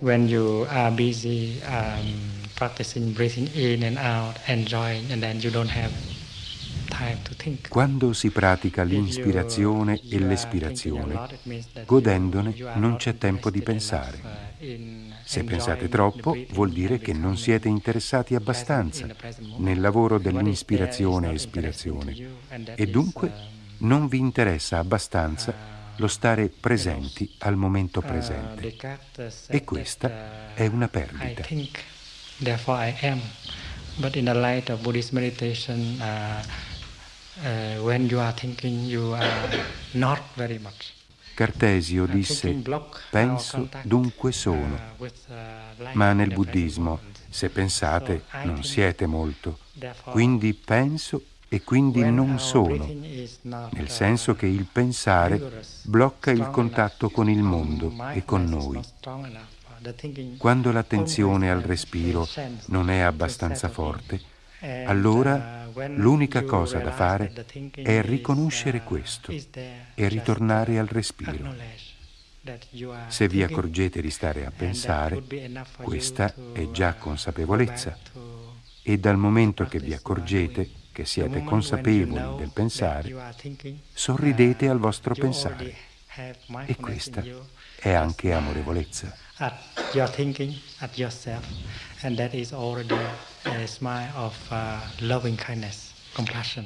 When you are busy um, practicing breathing in and out, enjoying, and then you don't have quando si pratica l'inspirazione e l'espirazione, godendone non c'è tempo di pensare. Se pensate troppo, vuol dire che non siete interessati abbastanza nel lavoro dell'inspirazione e espirazione. e dunque non vi interessa abbastanza lo stare presenti al momento presente. E questa è una perdita. Therefore I am. But in the light of Buddhist meditation, uh, uh, when you are thinking, you are not very much. Cartesio disse, penso, dunque sono. Ma nel buddismo, se pensate, non siete molto. Quindi penso e quindi non sono, nel senso che il pensare blocca il contatto con il mondo e con noi. Quando l'attenzione al respiro non è abbastanza forte, allora l'unica cosa da fare è riconoscere questo e ritornare al respiro. Se vi accorgete di stare a pensare, questa è già consapevolezza e dal momento che vi accorgete che siete consapevoli del pensare, sorridete al vostro pensare e questa è anche amorevolezza. And that is already a smile of uh, loving kindness, compassion.